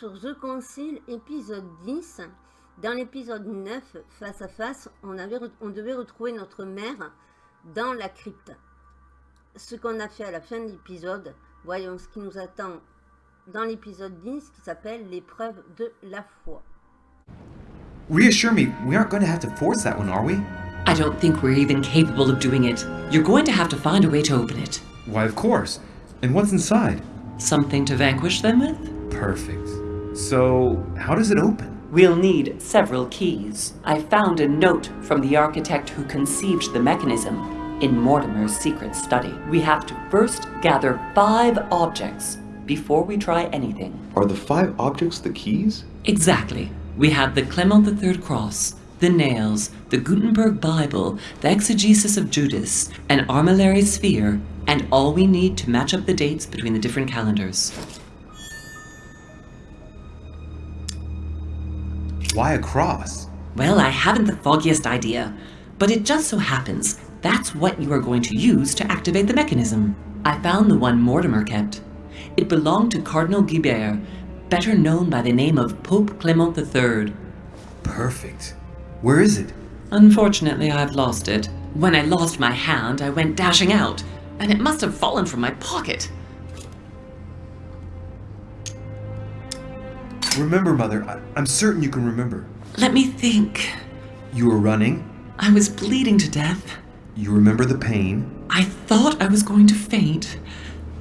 sur The Concile, épisode 10. Dans l'épisode 9, face à face, on, avait, on devait retrouver notre mère dans la crypte. Ce qu'on a fait à la fin de l'épisode, voyons ce qui nous attend dans l'épisode 10 qui s'appelle l'épreuve de la foi. Reassure me, we aren't going to have to force that one, are we? I don't think we're even capable of doing it. You're going to have to find a way to open it. Why, of course. And what's inside? Something to vanquish them with? Perfect. So, how does it open? We'll need several keys. I found a note from the architect who conceived the mechanism in Mortimer's secret study. We have to first gather five objects before we try anything. Are the five objects the keys? Exactly. We have the Clement III cross, the nails, the Gutenberg Bible, the exegesis of Judas, an armillary sphere, and all we need to match up the dates between the different calendars. Why a cross? Well, I haven't the foggiest idea, but it just so happens that's what you are going to use to activate the mechanism. I found the one Mortimer kept. It belonged to Cardinal Guibert, better known by the name of Pope Clement III. Perfect. Where is it? Unfortunately, I've lost it. When I lost my hand, I went dashing out, and it must have fallen from my pocket. Remember, Mother. I- I'm certain you can remember. Let me think. You were running. I was bleeding to death. You remember the pain. I thought I was going to faint.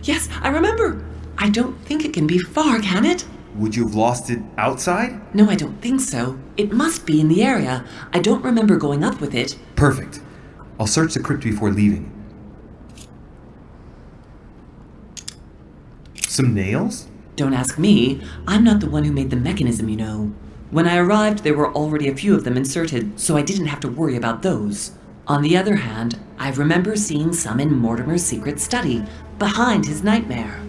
Yes, I remember. I don't think it can be far, can it? Would you have lost it outside? No, I don't think so. It must be in the area. I don't remember going up with it. Perfect. I'll search the crypt before leaving. Some nails? Don't ask me. I'm not the one who made the mechanism, you know. When I arrived, there were already a few of them inserted, so I didn't have to worry about those. On the other hand, I remember seeing some in Mortimer's secret study, behind his nightmare.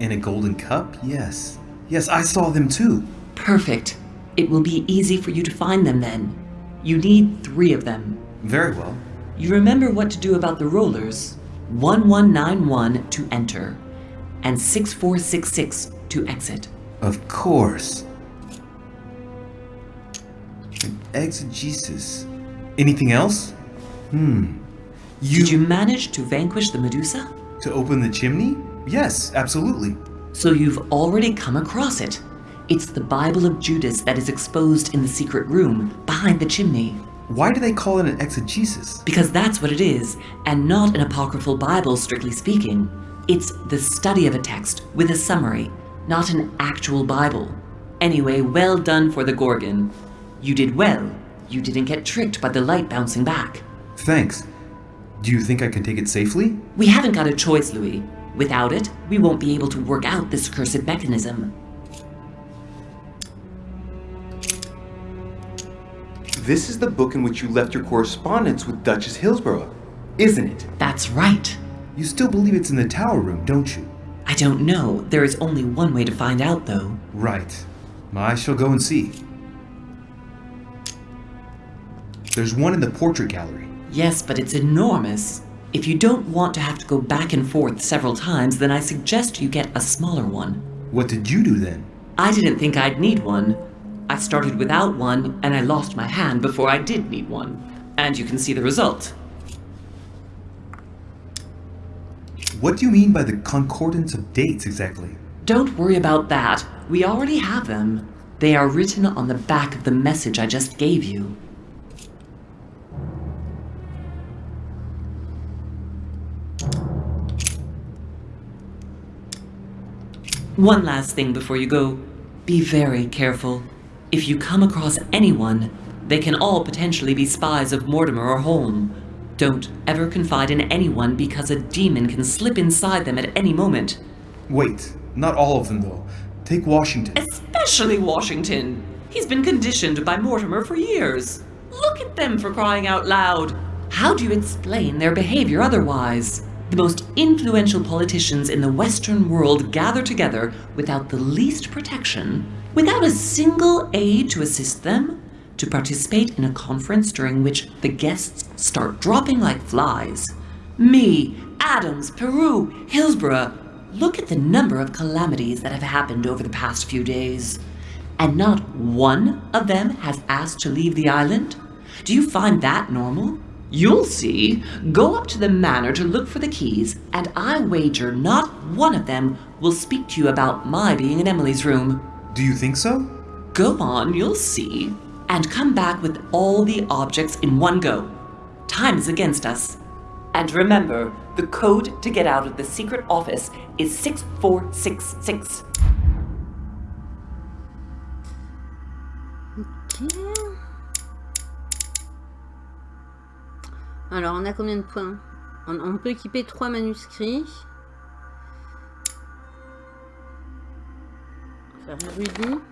In a golden cup? Yes. Yes, I saw them too. Perfect. It will be easy for you to find them then. You need three of them. Very well. You remember what to do about the rollers 1191 to enter, and 6466 to exit. Of course. An exegesis. Anything else? Hmm. You, Did you manage to vanquish the Medusa? to open the chimney? Yes, absolutely. So you've already come across it. It's the Bible of Judas that is exposed in the secret room behind the chimney. Why do they call it an exegesis? Because that's what it is, and not an apocryphal Bible, strictly speaking. It's the study of a text with a summary, not an actual Bible. Anyway, well done for the Gorgon. You did well. You didn't get tricked by the light bouncing back. Thanks. Do you think I can take it safely? We haven't got a choice, Louis. Without it, we won't be able to work out this cursed mechanism. This is the book in which you left your correspondence with Duchess Hillsborough, isn't it? That's right. You still believe it's in the tower room, don't you? I don't know. There is only one way to find out, though. Right. I shall go and see. There's one in the portrait gallery. Yes, but it's enormous. If you don't want to have to go back and forth several times, then I suggest you get a smaller one. What did you do then? I didn't think I'd need one. I started without one, and I lost my hand before I did need one. And you can see the result. What do you mean by the concordance of dates exactly? Don't worry about that. We already have them. They are written on the back of the message I just gave you. One last thing before you go. Be very careful. If you come across anyone, they can all potentially be spies of Mortimer or Holm. Don't ever confide in anyone because a demon can slip inside them at any moment. Wait, not all of them though. Take Washington. Especially Washington. He's been conditioned by Mortimer for years. Look at them for crying out loud. How do you explain their behavior otherwise? The most influential politicians in the Western world gather together without the least protection, without a single aid to assist them, to participate in a conference during which the guests start dropping like flies. Me, Adams, Peru, Hillsborough, look at the number of calamities that have happened over the past few days. And not one of them has asked to leave the island? Do you find that normal? You'll see. Go up to the manor to look for the keys, and I wager not one of them will speak to you about my being in Emily's room. Do you think so? Go on, you'll see. And come back with all the objects in one go. Time is against us. And remember, the code to get out of the secret office is 6466. Ok. Alors, on a combien de points on, on peut équiper trois manuscrits. On va faire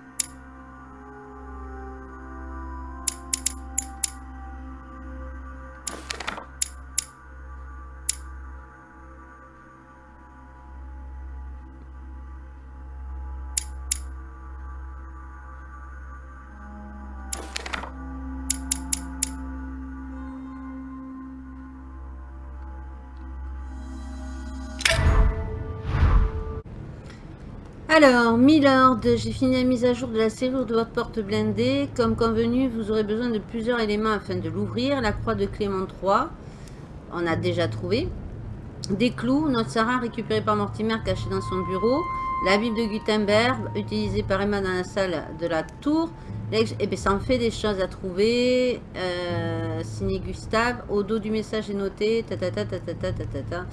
Alors, Milord, j'ai fini la mise à jour de la serrure de votre porte blindée. Comme convenu, vous aurez besoin de plusieurs éléments afin de l'ouvrir. La croix de Clément III, on a déjà trouvé. Des clous, notre Sarah récupérée par Mortimer cachée dans son bureau. La Bible de Gutenberg, utilisée par Emma dans la salle de la tour. Eh bien, ça en fait des choses à trouver. Euh, signé Gustave. Au dos du message est noté. Ta ta ta ta ta ta ta. ta.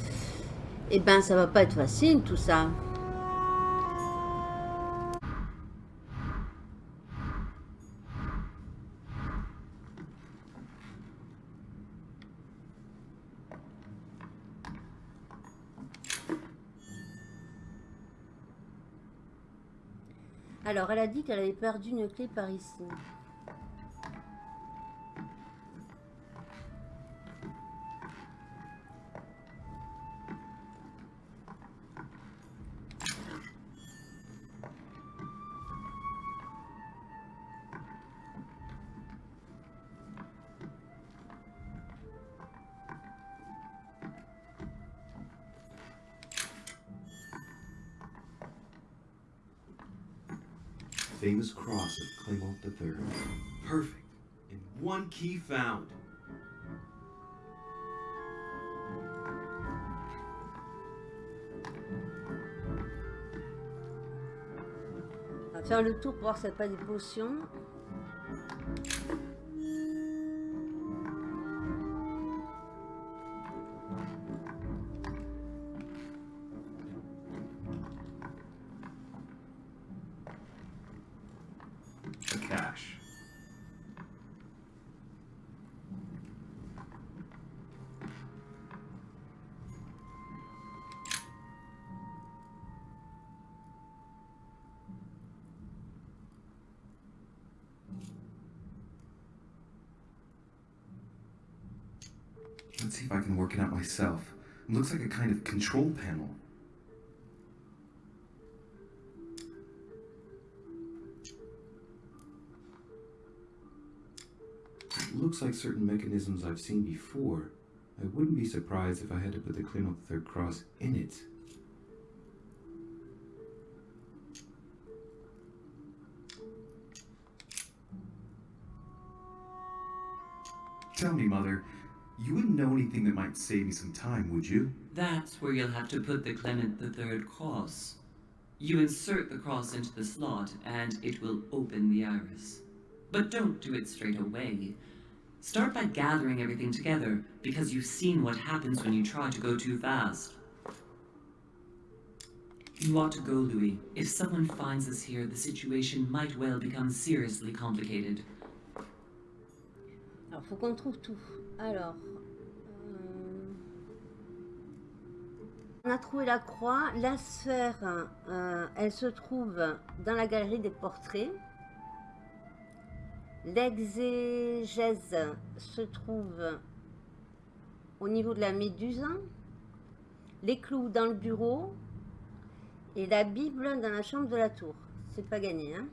Eh ben, ça va pas être facile tout ça. Alors, elle a dit qu'elle avait perdu une clé par ici. Famous cross of Clement III. Perfect. And one key found. On va faire le tour pour voir s'il n'y a pas des potions. It looks like a kind of control panel. It looks like certain mechanisms I've seen before. I wouldn't be surprised if I had to put the Clement third cross in it. Tell me, Mother, you wouldn't know anything that might save me some time, would you? That's where you'll have to put the Clement III cross. You insert the cross into the slot, and it will open the iris. But don't do it straight away. Start by gathering everything together, because you've seen what happens when you try to go too fast. You ought to go, Louis. If someone finds us here, the situation might well become seriously complicated. Faut qu'on trouve tout. Alors, euh, on a trouvé la croix. La sphère, euh, elle se trouve dans la galerie des portraits. L'exégèse se trouve au niveau de la méduse. Les clous dans le bureau. Et la Bible dans la chambre de la tour. C'est pas gagné, hein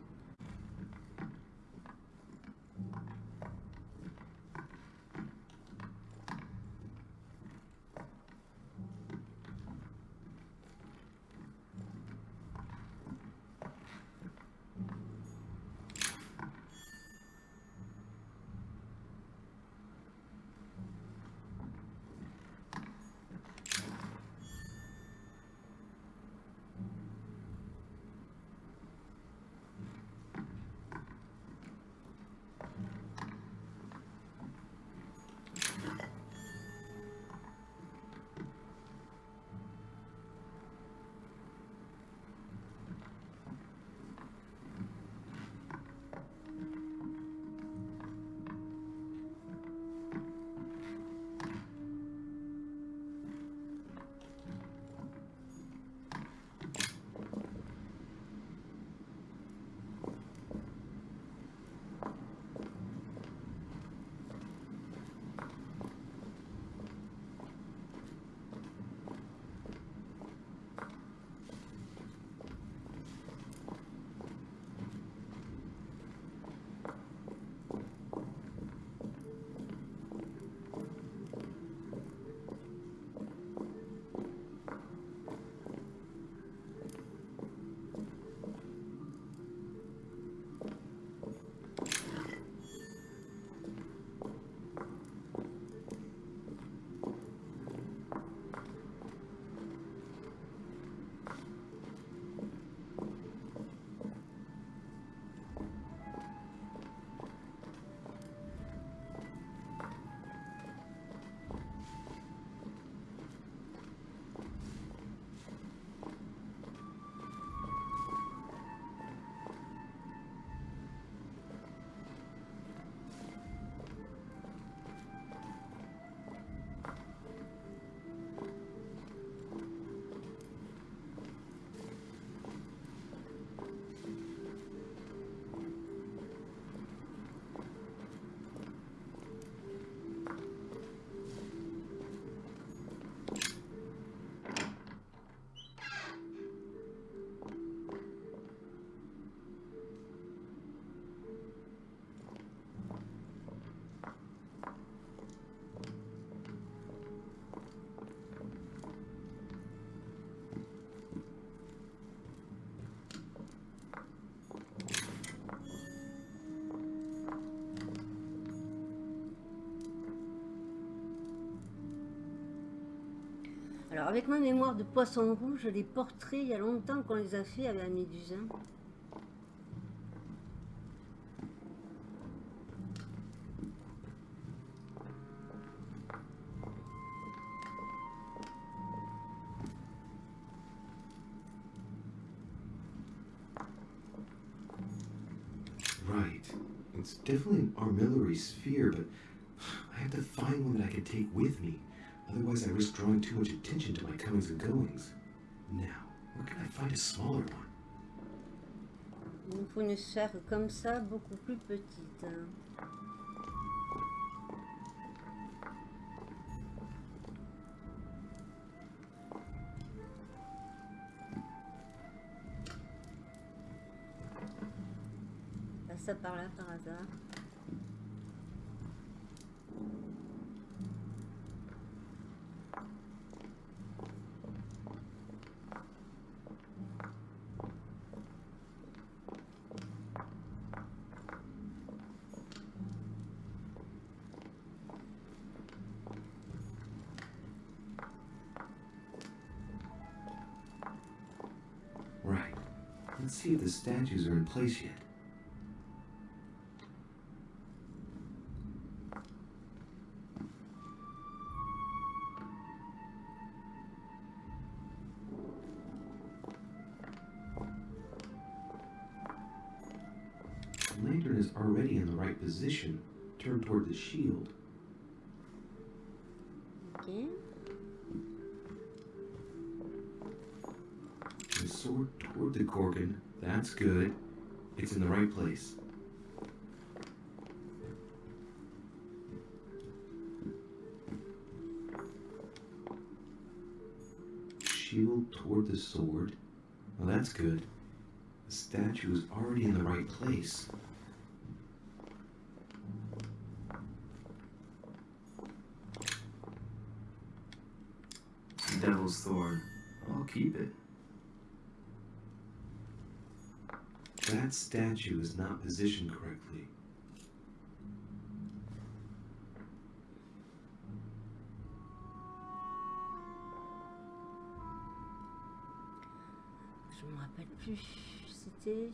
Alors avec ma mémoire de poisson rouge, les portraits, il y a longtemps qu'on les a fait avec la méduse. hein. Right. It's definitely an armillary sphere, but I have to find one that I can take with me. Otherwise, I risk drawing too much attention to my comings and goings. Now, where can I find a smaller one? Il faut une sphère comme ça, beaucoup plus petite. hein. Passe ça par là par hasard. See if the statues are in place yet. Place. Shield toward the sword. Well, that's good. The statue is already in the right place. Devil's Thorn. I'll keep it. That statue is not positioned correctly. Je me rappelle plus. C'était.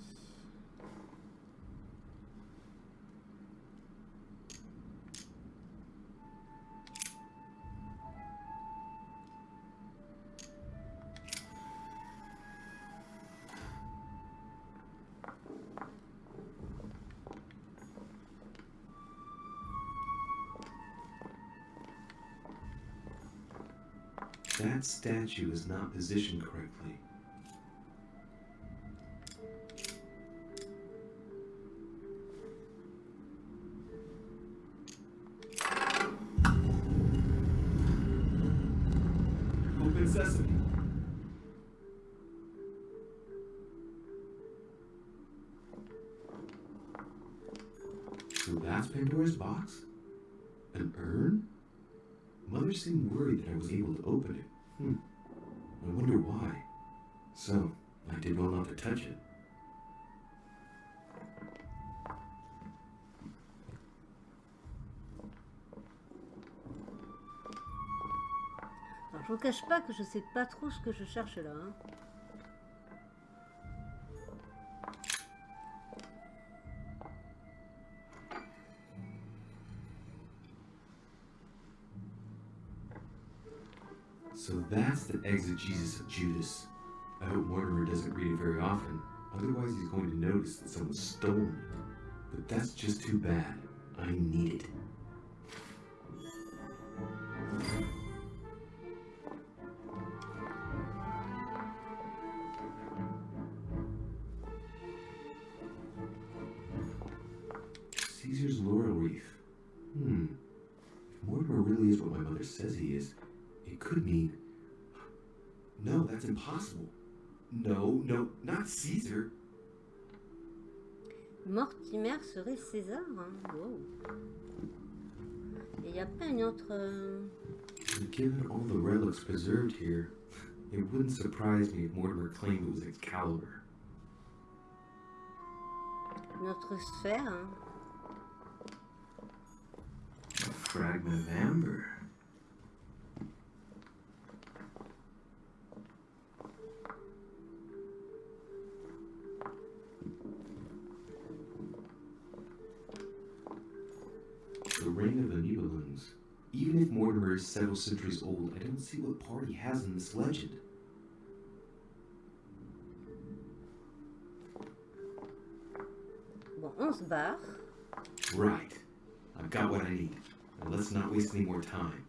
Statue is not positioned correctly. Open sesame. So that's Pandora's box? An urn? Mother seemed worried that I was able to open it. Hmm. I wonder why. So, I did well not to touch it. Je vous cache pas que je sais pas trop ce que je cherche là. hein. That's the exegesis of Judas. I hope Mortimer doesn't read it very often. Otherwise, he's going to notice that someone's stolen it. But that's just too bad. I need it. Caesar's laurel wreath. Hmm. If Mortimer really is what my mother says he is, it could mean. That's impossible. No, no, not Caesar. Mortimer serait César. hein. Wow. Et il n'y a pas une autre. euh, given all the relics preserved here, it wouldn't surprise me if Mortimer claimed it was Excalibur. une autre sphère. hein. A fragment of amber. Several centuries old, I don't see what part he has in this legend. Bon, on se barre. Right. I've got what I need. Now let's not waste any more time.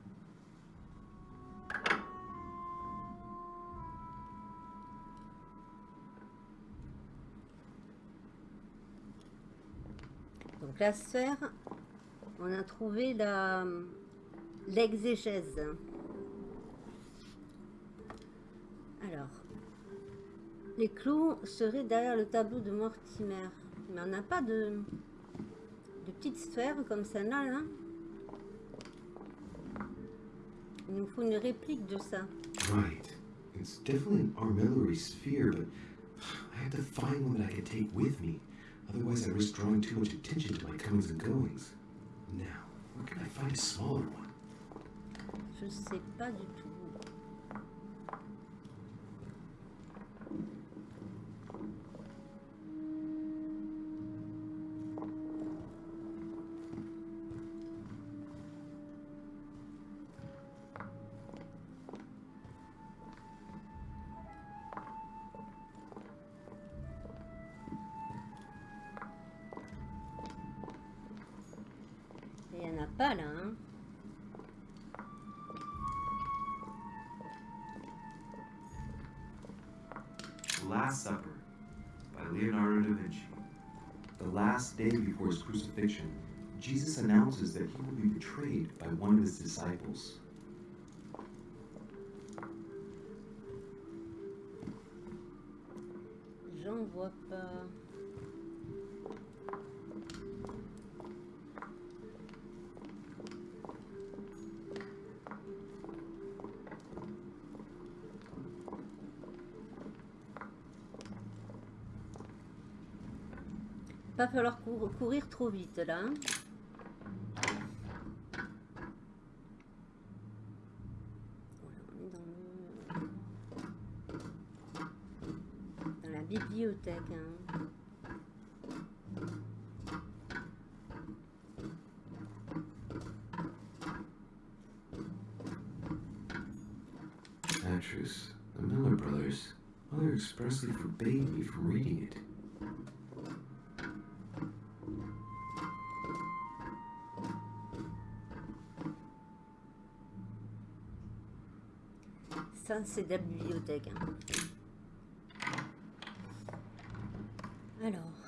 Donc la sphère, on a trouvé la l'exégèse. Alors, les clous seraient derrière le tableau de Mortimer. Mais on n'a pas de, de petite sphère comme celle-là, là. Il nous faut une réplique de ça. Right. It's definitely an armillary sphere, but I had to find one that I could take with me. Otherwise, I risk drawing too much attention to my comings and goings. Now, where can I find a smaller one? Je sais pas du tout. Crucifixion, Jesus announces that he will be betrayed by one of his disciples. Pas. Pas falloir cour- courir trop vite là. hein. On est dans le- dans la bibliothèque. hein. Actress, the Miller brothers, mother expressly forbade me from reading it. Ça, c'est de la bibliothèque. hein. Alors.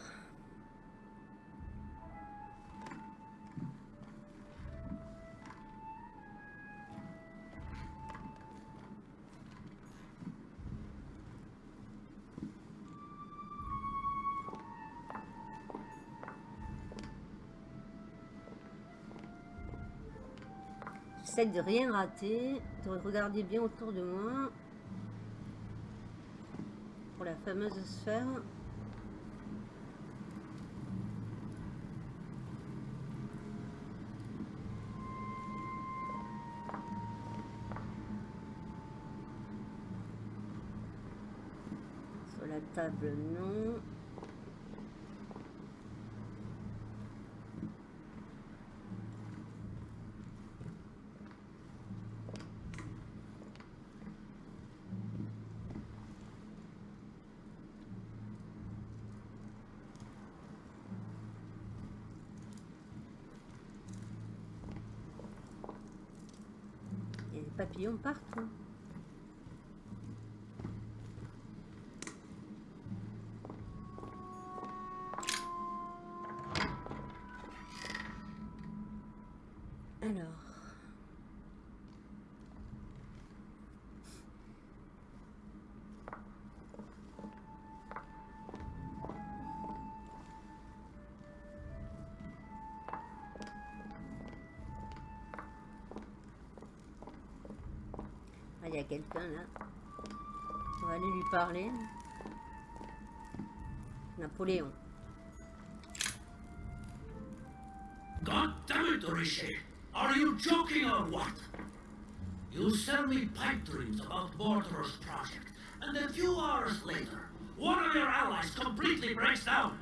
J'essaie de rien rater, de regarder bien autour de moi. Pour la fameuse sphère. Sur la table, non. Papillons partout. Y a quelqu'un là. On va aller lui parler. Napoléon. God damn it, Richet! Are you joking or what? You sell me pipe dreams about Mortimer's project, and a few hours later, one of your allies completely breaks down.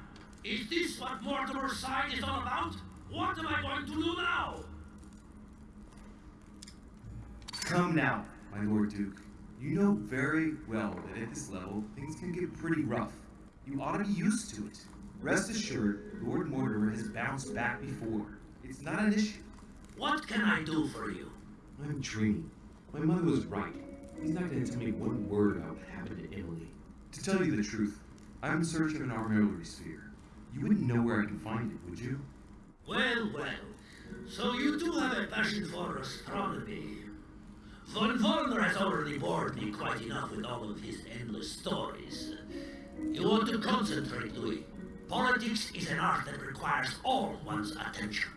Is this what Mortimer's side is all about? What am I going to do now? Come now, my Lord Duke. You know very well that at this level, things can get pretty rough. You ought to be used to it. Rest assured, Lord Mortimer has bounced back before. It's not an issue. What can I do for you? I'm dreaming. My mother was right. He's not going to tell me one word about what happened to Emily. To tell you the truth, I'm in search of an armillary sphere. You wouldn't know where I can find it, would you? Well, well. So you do have a passion for astronomy. Von Vollmer has already bored me quite enough with all of his endless stories. You want to concentrate, Louis. Politics is an art that requires all one's attention.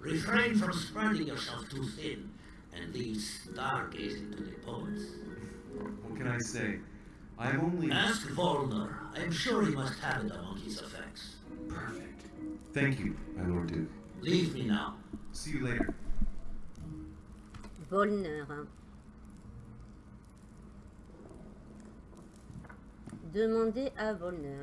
Refrain from spreading yourself too thin and leave stargazing to the poets. What can I say? I'm only. Ask Vollmer. I'm sure he must have it among his effects. Perfect. Thank you, my Lord Duke. Leave me now. See you later. Volner. hein. Demandez à Volner.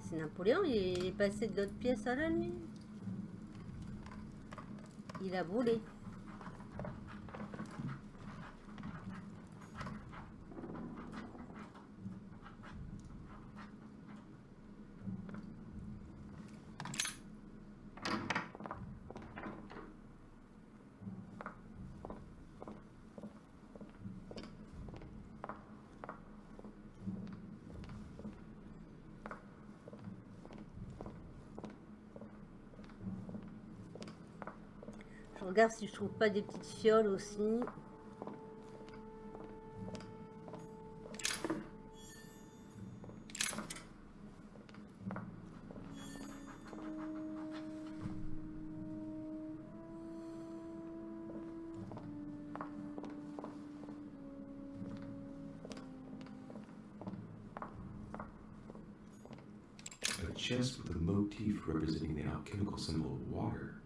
C'est Napoléon, il est passé de l'autre pièce à là, lui Il a volé. Je regarde si je trouve pas des petites fioles aussi. Chest with motif representing the alchemical symbol of water.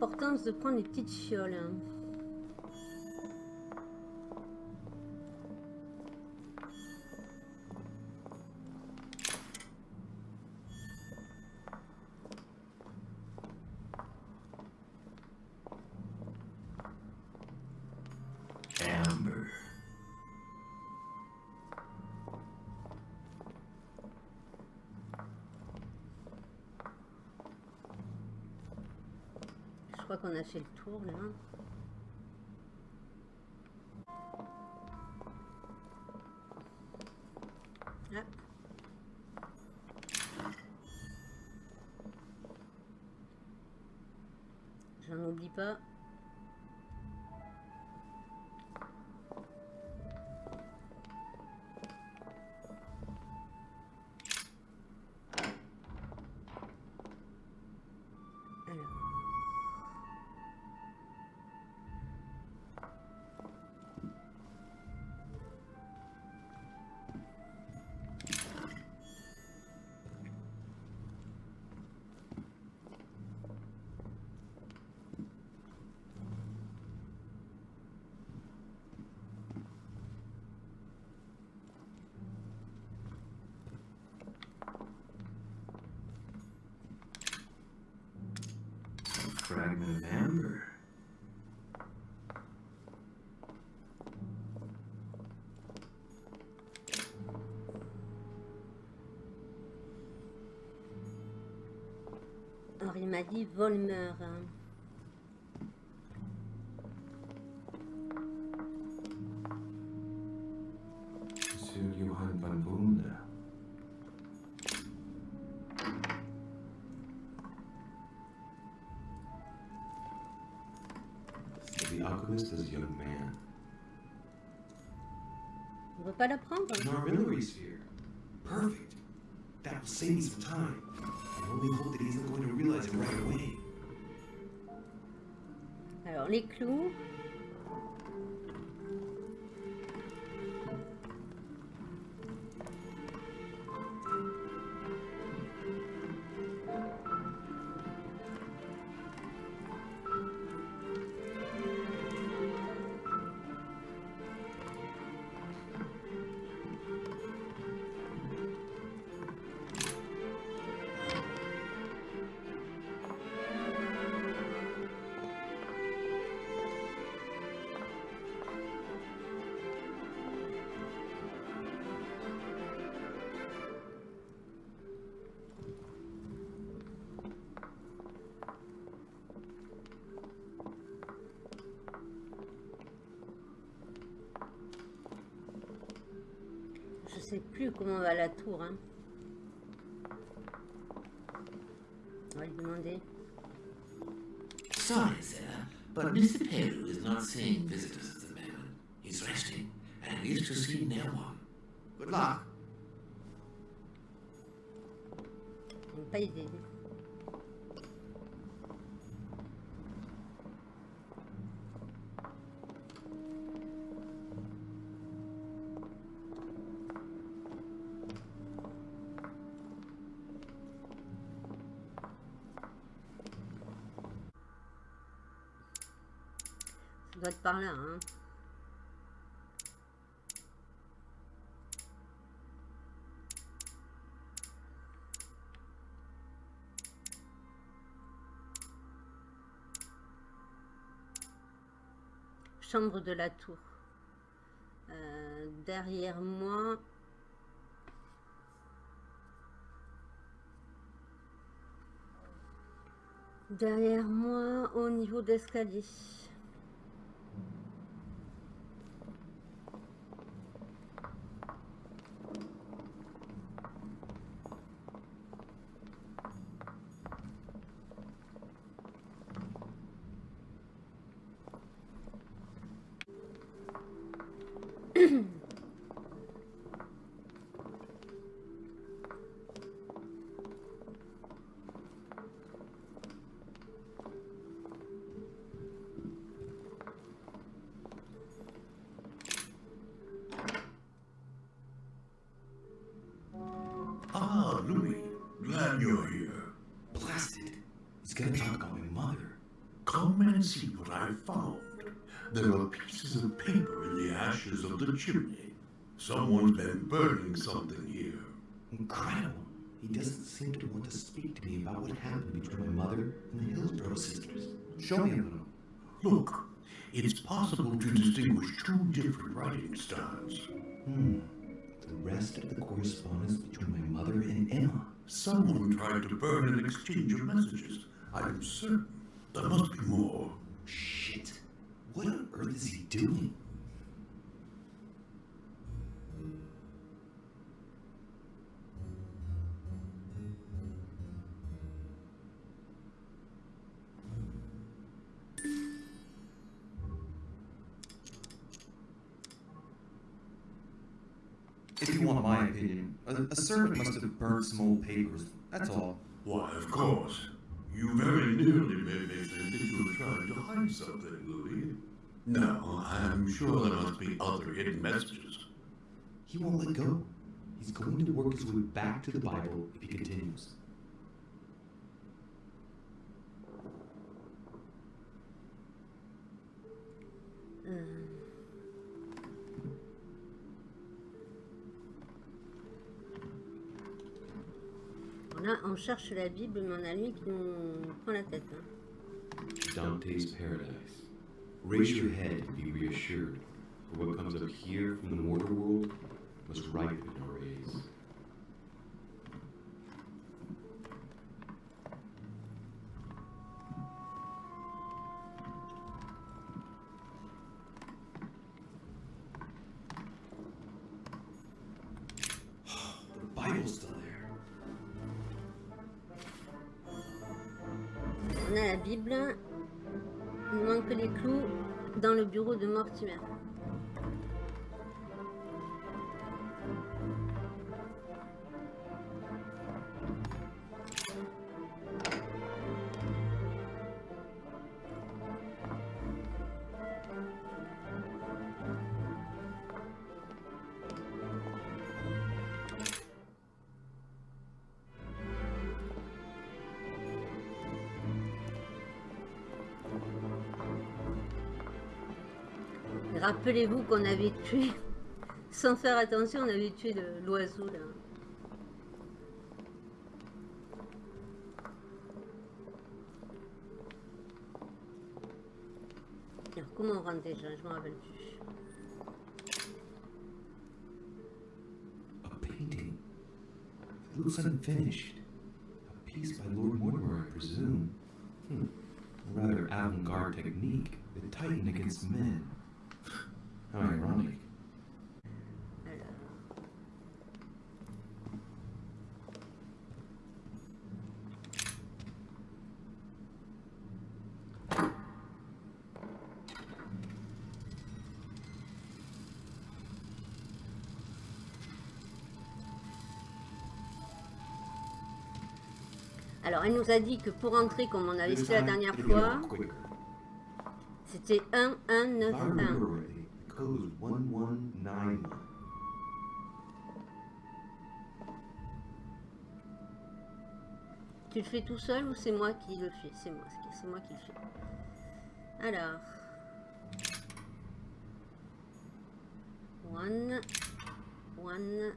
L'importance de prendre les petites fioles. Qu'on a fait le tour là. Or, il m'a dit Volmer. Hein. The alchemist as a young man. On peut pas la prendre An armillary sphere. Perfect. That will save me some time. I only hope that he's not going to realize it right away. Alors, les clous. Comment va la tour. Hein. On va lui demander. Sorry, sir, but Mr. Peru is not seeing visitors at the moment. He's resting and needs to see no one. Good luck. Pas idée. Ça doit être par là, hein. Chambre de la tour. Euh, derrière moi. Derrière moi, au niveau d'escalier. Chimney. Someone's been burning something here. Incredible. He doesn't seem to want to speak to me about what happened between my mother and the Hillsborough sisters. Show me a little. Look, it's possible to distinguish two different writing styles. Hmm. The rest of the correspondence between my mother and Emma. Someone tried to burn an exchange of messages. I'm certain there must be more. Shit. What on earth is he doing? If you want my opinion, a, a servant must have burned some old papers. That's all. Why, of course. You very nearly made me think that you were trying to hide something, Louis. No, I'm sure there must be other hidden messages. He won't let go. He's going to work his way back to the Bible if he continues. Euh. On cherche la Bible, mais on a lui qui nous prend la tête. hein. Dante's Paradise. Raise your head and be reassured, for what comes up here from the mortal world must ripen Rappelez-vous qu'on avait tué, sans faire attention, on avait tué l'oiseau là. Alors, comment on rentre déjà? Je me rappelle plus. A painting. It looks unfinished. A piece by Lord Mortimer, I presume. Hmm. Rather avant-garde technique. The Titan against men. How ironic. Alors. Elle nous a dit que pour entrer, comme on avait fait la dernière fois, c'était 1, 1, 9, If I 1. Code was 1191. Tu le fais tout seul ou c'est moi qui le fais? C'est moi, c'est moi qui le fais. Alors. One. One.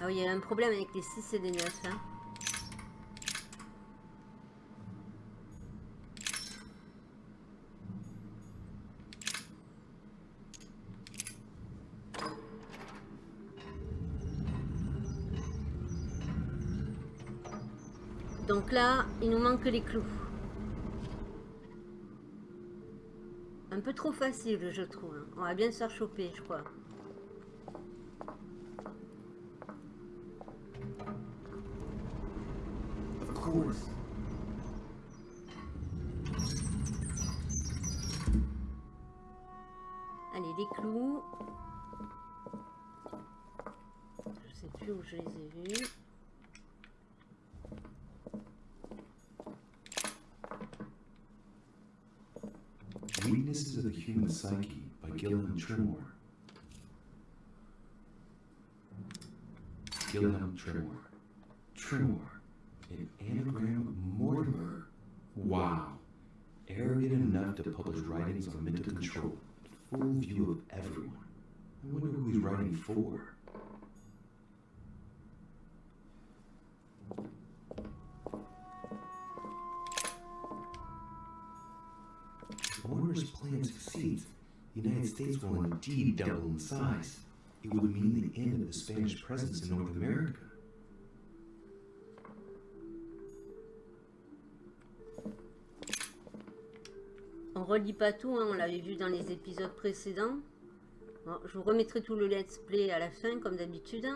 Ah oui, il y a un problème avec les 6 et les 9. Hein. Donc là, il nous manque les clous. Un peu trop facile, je trouve. On va bien se faire choper, je crois. Allez, les clous. Je sais plus où je les ai vus. Human Psyche by Gilliam Tremor. Gilliam Tremor. Tremor. An anagram of Mortimer. Wow. Arrogant enough to publish writings on mental control. Full view of everyone. I wonder who he's writing for. If Mortimer's plan succeeds, the United States will indeed double in size. It would mean the end of the Spanish presence in North America. On relit pas tout, hein, on l'avait vu dans les épisodes précédents. Bon, je vous remettrai tout le let's play à la fin, comme d'habitude.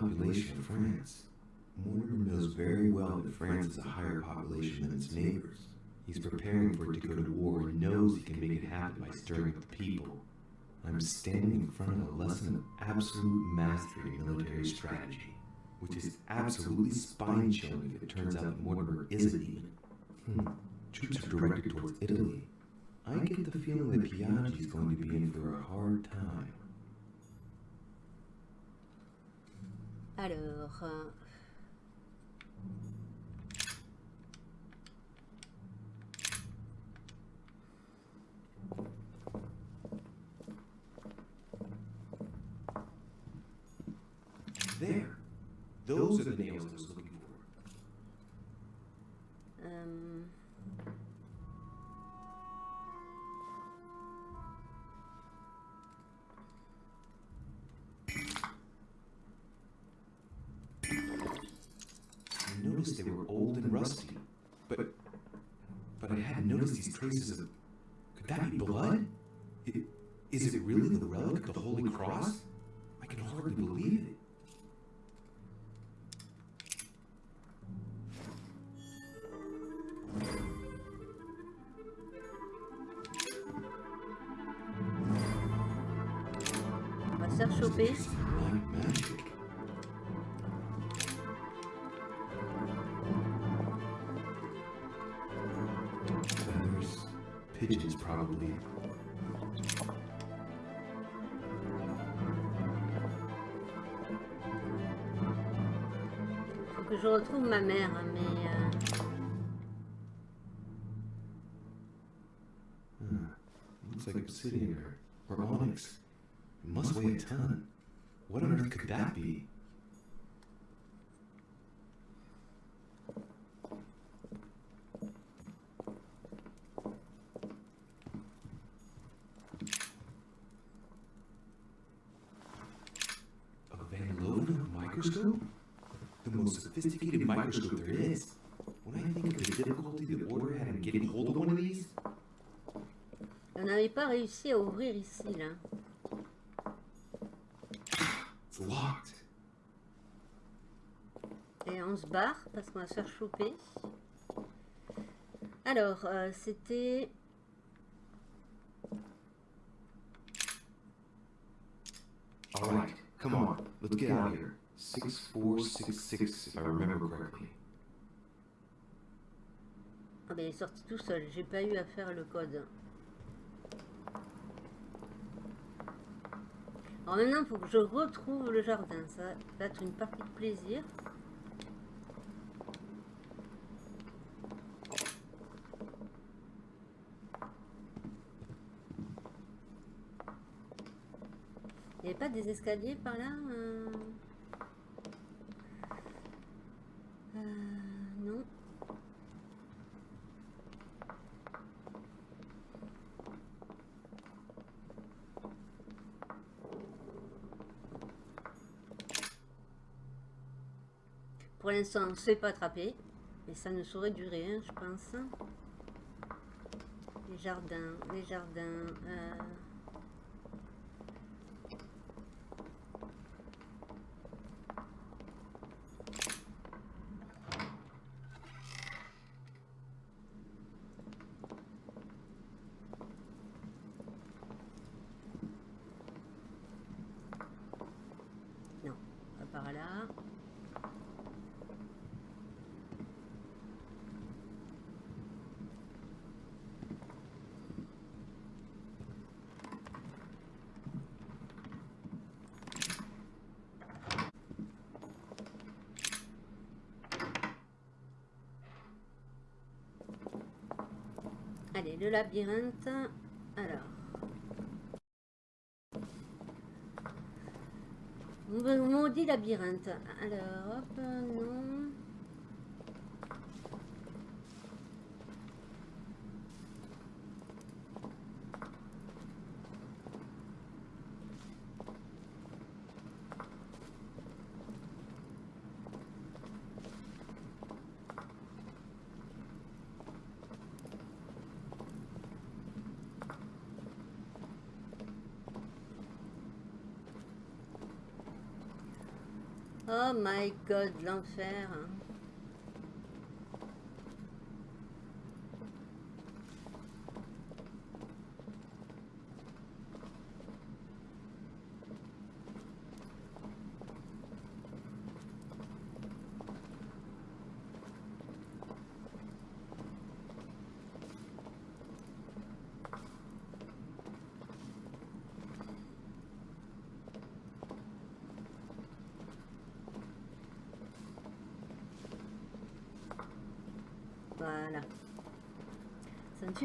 Population of France. Mortimer knows very well that France has a higher population than its neighbors. He's preparing for it to go to war and knows he can make it happen by stirring up the people. I'm standing in front of a lesson of absolute mastery in military strategy, which is absolutely spine chilling if it turns out that Mortimer isn't even. Hmm. Troops are directed towards Italy. I get the feeling that Piaggi is going to be in for a hard time. Alors... There. Those are the nails probably. Faut que je retrouve ma mère, mais... euh, Huh. Looks like obsidian or, or onyx. It must weigh a ton. What on earth could that be? Sophisticated microscope there is. When I think of the difficulty the Order had in getting hold of one of these, On n'avait pas réussi à ouvrir ici, là. it's locked. Et on se barre parce qu'on va se faire choper. Alors, euh, c'était... All right, come on, let's get out of here. 6466, if I remember correctly. Ah ben, il est sorti tout seul. J'ai pas eu à faire le code. Alors maintenant, il faut que je retrouve le jardin. Ça va être une partie de plaisir. Il n'y avait pas des escaliers par là Euh, Non. Pour l'instant, on ne se fait pas attraper. Mais ça ne saurait durer, hein, je pense. Les jardins, les jardins. euh, Non, pas par là. Le labyrinthe. Alors. Maudit labyrinthe. Alors, hop, non. My god, l'enfer.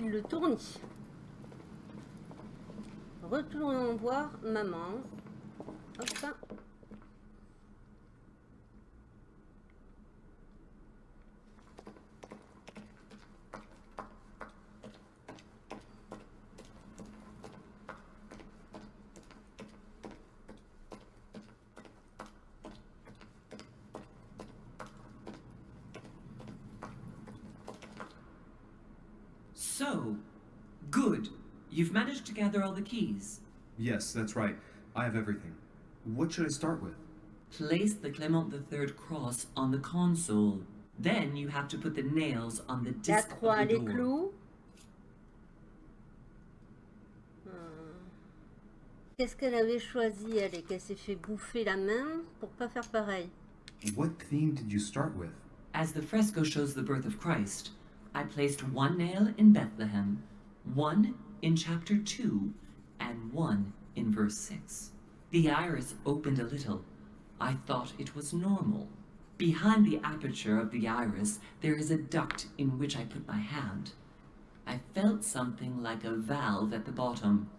fil de tournis. Retournons voir maman. So, good. You've managed to gather all the keys. Yes, that's right. I have everything. What should I start with? Place the Clement III cross on the console. Then you have to put the nails on the La disc croix, of the les door. clous. Hmm. Qu'est-ce qu'elle avait choisi, elle, et qu'elle s'est fait bouffer la main pour pas faire pareil What theme did you start with? As the fresco shows the birth of Christ, I placed one nail in Bethlehem, one in chapter 2, and one in verse 6. The iris opened a little. I thought it was normal. Behind the aperture of the iris, there is a duct in which I put my hand. I felt something like a valve at the bottom.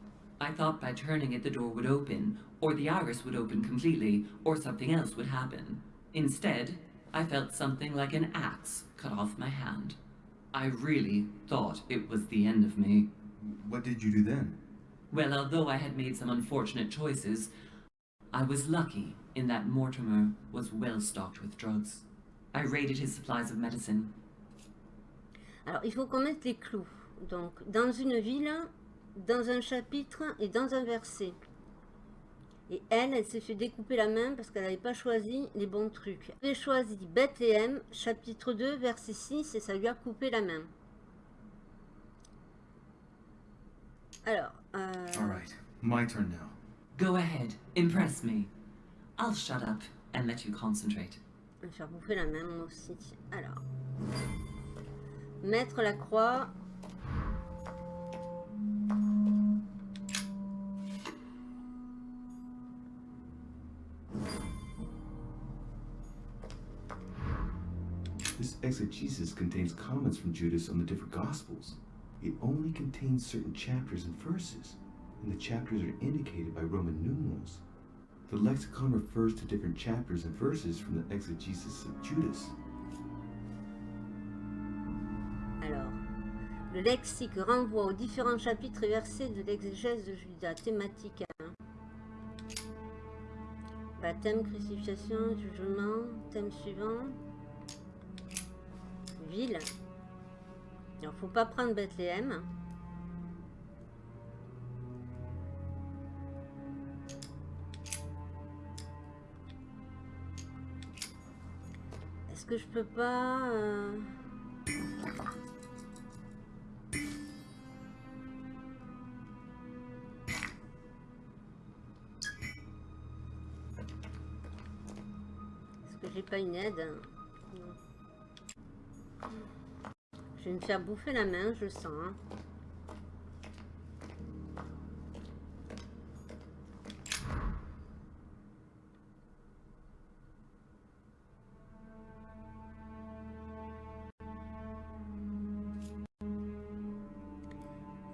I thought by turning it the door would open, or the iris would open completely, or something else would happen. Instead, I felt something like an axe cut off my hand. I really thought it was the end of me. What did you do then? Well, although I had made some unfortunate choices, I was lucky in that Mortimer was well stocked with drugs. I raided his supplies of medicine. Alors, il faut qu'on mette les clous. Donc, dans une ville, dans un chapitre et dans un verset. Et elle, elle s'est fait découper la main parce qu'elle n'avait pas choisi les bons trucs. Elle avait choisi Bethléem, chapitre 2, verset 6, et ça lui a coupé la main. Alors, euh, All right, my turn now. Go ahead, impress me. I'll shut up and let you concentrate. je vais me faire bouffer la main moi aussi. Alors, mettre la croix. Exegesis contains comments from Judas on the different Gospels. It only contains certain chapters and verses, and the chapters are indicated by Roman numerals. The lexicon refers to different chapters and verses from the exegesis of Judas. Alors, le lexique renvoie aux différents chapitres et versets de l'exégèse de Judas. Thématique 1. Baptême, crucifixion, jugement. Thème suivant. Alors, faut pas prendre Bethléem. Est-ce que je peux pas... euh, Est-ce que j'ai pas une aide? Je vais me faire bouffer la main, je sens. hein.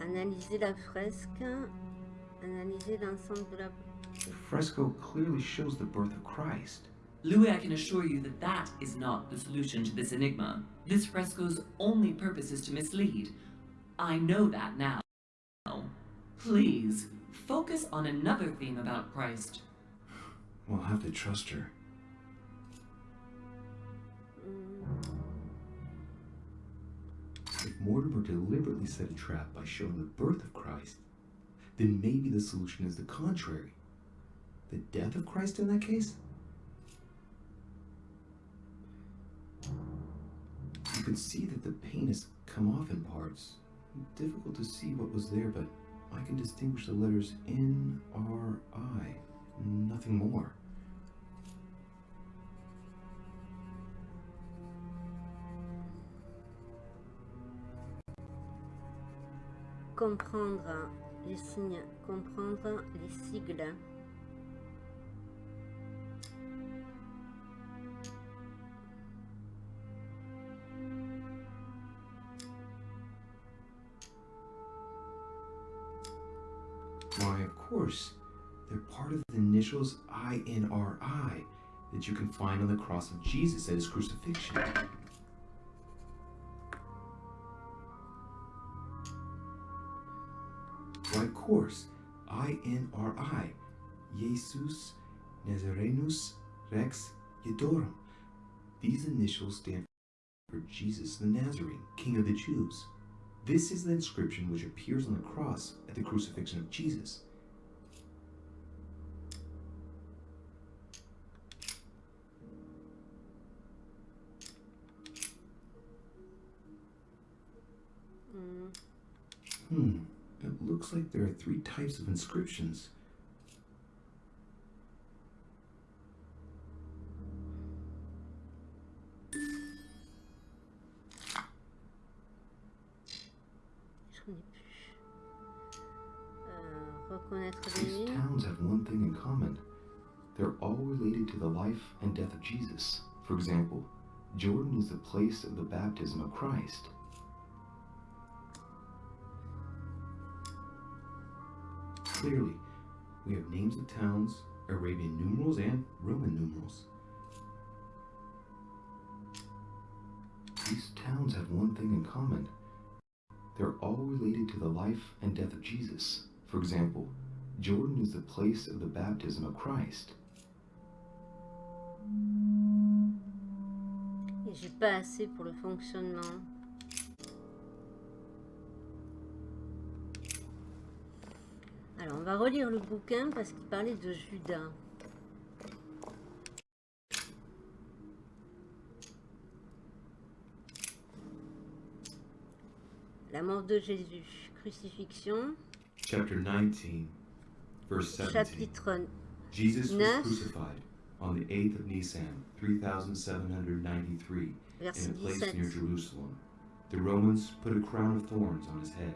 Analyser la fresque. Analyser l'ensemble de la... Fresco clearly shows the birth of Christ. Louis, I can assure you that that is not the solution to this enigma. This fresco's only purpose is to mislead. I know that now. Please, focus on another theme about Christ. We'll have to trust her. If Mortimer deliberately set a trap by showing the birth of Christ, then maybe the solution is the contrary. The death of Christ in that case? You can see that the paint has come off in parts. Difficult to see what was there, but I can distinguish the letters N R I. Nothing more. Comprendre les signes, comprendre les sigles. Of the initials INRI that you can find on the cross of Jesus at his crucifixion. Why, of course. INRI. Jesus Nazarenus Rex Iudaeorum. These initials stand for Jesus the Nazarene, King of the Jews. This is the inscription which appears on the cross at the crucifixion of Jesus. Hmm, it looks like there are three types of inscriptions. These towns have one thing in common. They're all related to the life and death of Jesus. For example, Jordan is the place of the baptism of Christ. Clearly, we have names of towns, Arabian numerals, and Roman numerals. These towns have one thing in common. They're all related to the life and death of Jesus. For example, Jordan is the place of the baptism of Christ. J'ai pas assez pour le fonctionnement. Alors, on va relire le bouquin parce qu'il parlait de Judas. La mort de Jésus, crucifixion, Chapter 19, verse 17. chapitre Jesus was neuf. crucified on the 8th of Nisan, 3793, verset in a place near 17. Jerusalem. The Romans put a crown of thorns on his head.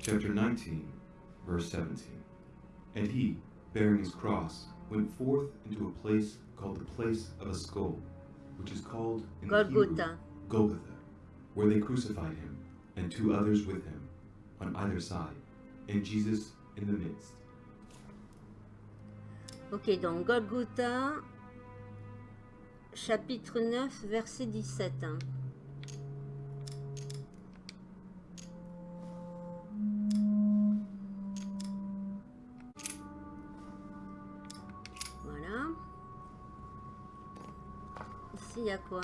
Chapter 19, verse 17. And he, bearing his cross, went forth into a place called the place of a skull, which is called in the Hebrew Golgotha. Golgotha, where they crucified him, and two others with him, on either side, and Jesus in the midst. Ok, donc Golgotha, chapitre 9, verset 17. Y a quoi?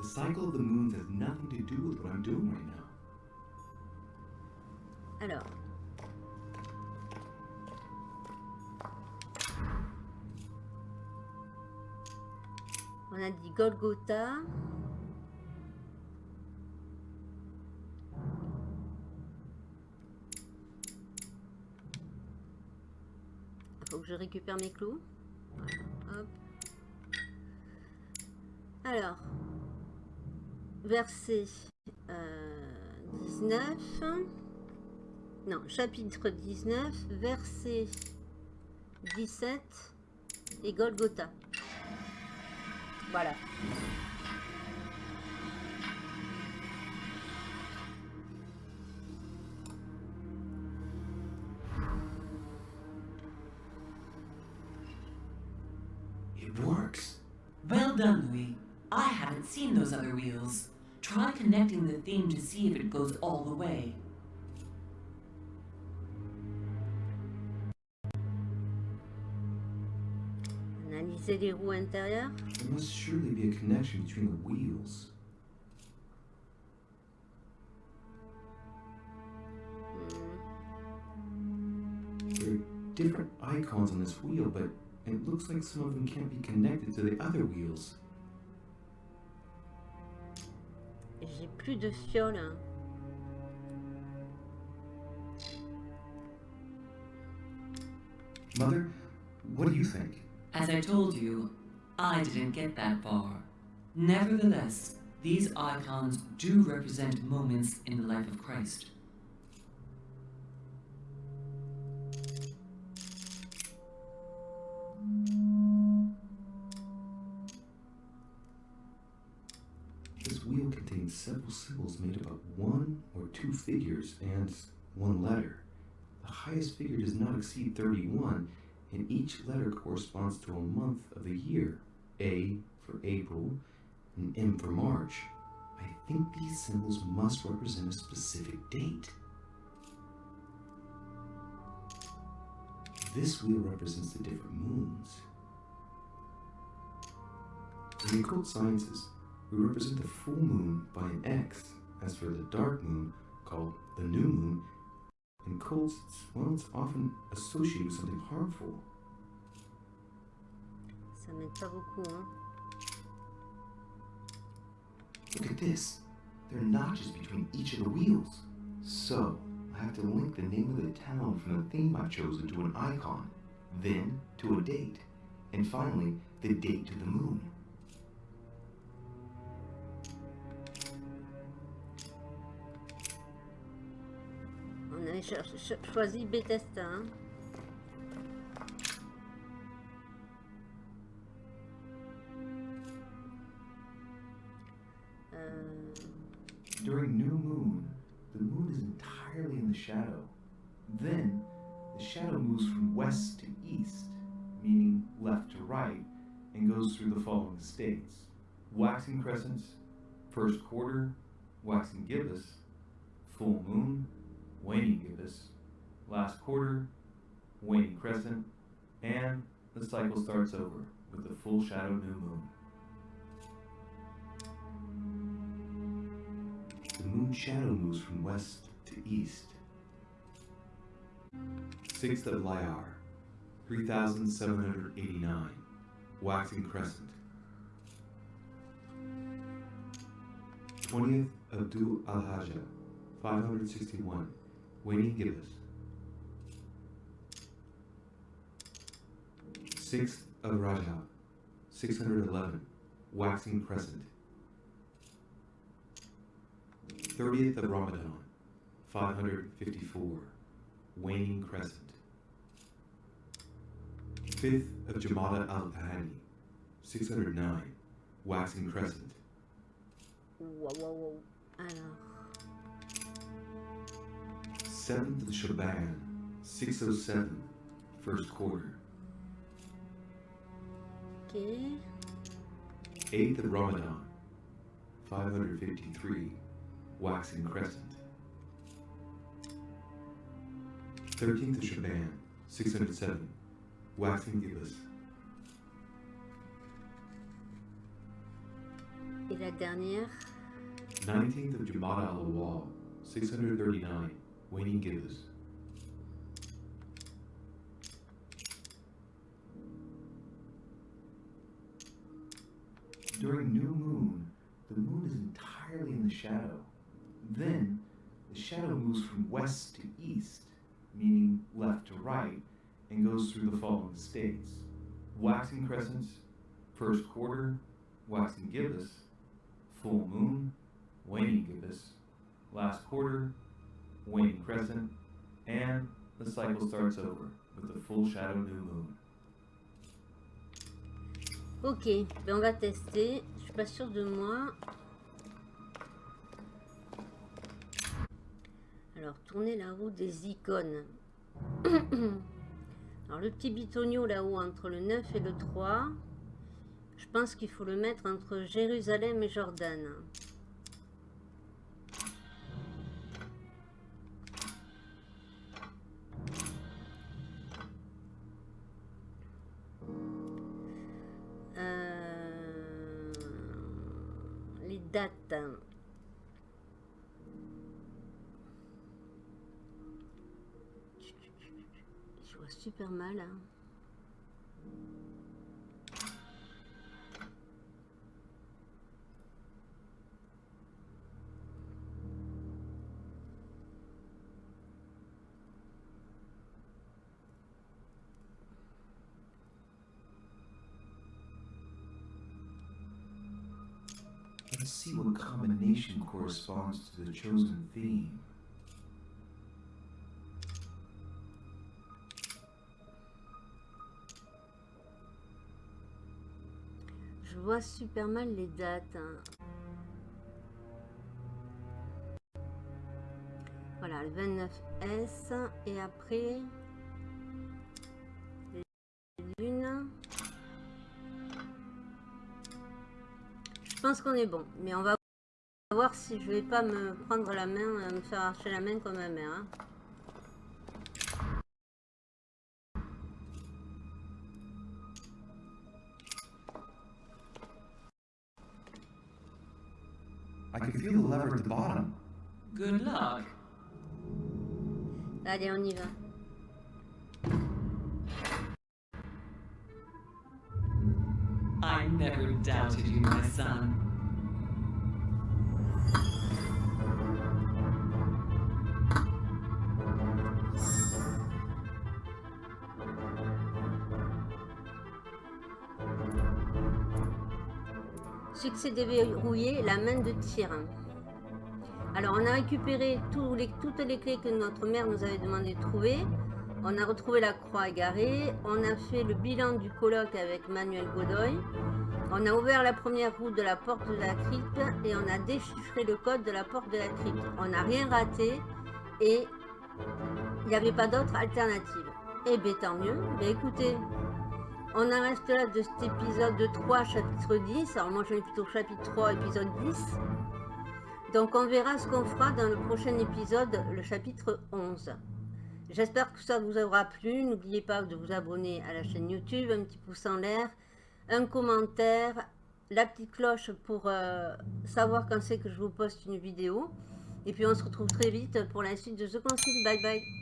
The cycle of the moons has nothing to do with what I'm doing right now. Alors. On a dit Golgotha. Faut que je récupère mes clous. Alors, verset euh, 19. Non, chapitre 19, verset 17 et Golgotha. Voilà. Those other wheels. Try connecting the theme to see if it goes all the way. Les roues intérieures. There must surely be a connection between the wheels. There are different icons on this wheel, but it looks like some of them can't be connected to the other wheels. J'ai plus de fiole. hein. Mother, what do you think? As I told you, I didn't get that far. Nevertheless, these icons do represent moments in the life of Christ. Several symbols made up of one or two figures and one letter. The highest figure does not exceed 31, and each letter corresponds to a month of the year. A for April, and M for March. I think these symbols must represent a specific date. This wheel represents the different moons. In occult sciences, we represent the full moon by an X. As for the dark moon, called the new moon, in cults, it's, well, it's often associated with something harmful. Ça m'aide pas beaucoup, hein. Look at this. There are notches between each of the wheels. So, I have to link the name of the town from the theme I've chosen to an icon, then to a date, and finally, the date to the moon. On avait cho- cho- choisi Bethesda. hein. Euh, During new moon, the moon is entirely in the shadow. Then, the shadow moves from west to east, meaning left to right, and goes through the following states waxing crescents, first quarter, waxing gibbous, full moon, Waning gibbous, last quarter, waning crescent, and the cycle starts over with the full shadow new moon. The moon shadow moves from west to east. 6th of Iyar, 3789, waxing crescent. 20th Abdul Al-Hajjah, 561 when gibbous. Sixth of Rajab, 611, waxing crescent. 30th of Ramadan, 554, waning crescent. 5th of Jumada al-Thani, 609, waxing crescent. Whoa, whoa, whoa. I know. 7th of Shaban, 607, first quarter. ok. 8th of Ramadan, 553, waxing crescent. 13th of Shaban, 607, waxing gibbous. Et la dernière 19th of Jumada al Awwal, 639, waning gibbous. During new moon, the moon is entirely in the shadow. Then, the shadow moves from west to east, meaning left to right, and goes through the following states waxing crescents, first quarter, waxing gibbous, full moon, waning gibbous, last quarter, waning crescent, and the cycle starts over with the full shadow new moon. Ok, ben on va tester. Je suis pas sûre de moi. Alors, tourner la roue des icônes. Alors, le petit bitonio là-haut, entre le 9 et le 3. Je pense qu'il faut le mettre entre Jérusalem et Jordan. Super mal. Let's see what combination corresponds to the chosen theme. Super mal les dates. hein. Voilà, le 29S. Et après, les lunes. Je pense qu'on est bon. Mais on va voir si je vais pas me prendre la main, euh, me faire arracher la main comme ma mère. hein. Lever at the bottom. Good luck. Allez, on y va. I never doubted you, my son. Succès déverrouillé, la main de tyran. Alors, on a récupéré toutes les clés que notre mère nous avait demandé de trouver. On a retrouvé la croix égarée. On a fait le bilan du colloque avec Manuel Godoy. On a ouvert la première roue de la porte de la crypte et on a déchiffré le code de la porte de la crypte. On n'a rien raté et il n'y avait pas d'autre alternative. Eh bien, tant mieux. Mais écoutez, on en reste là de cet épisode 3, chapitre 10. Alors moi, vais plutôt chapitre 3, épisode 10. Donc on verra ce qu'on fera dans le prochain épisode, le chapitre 11. J'espère que ça vous aura plu. N'oubliez pas de vous abonner à la chaîne YouTube, un petit pouce en l'air, un commentaire, la petite cloche pour euh, savoir quand c'est que je vous poste une vidéo. Et puis on se retrouve très vite pour la suite de The Concile. Bye bye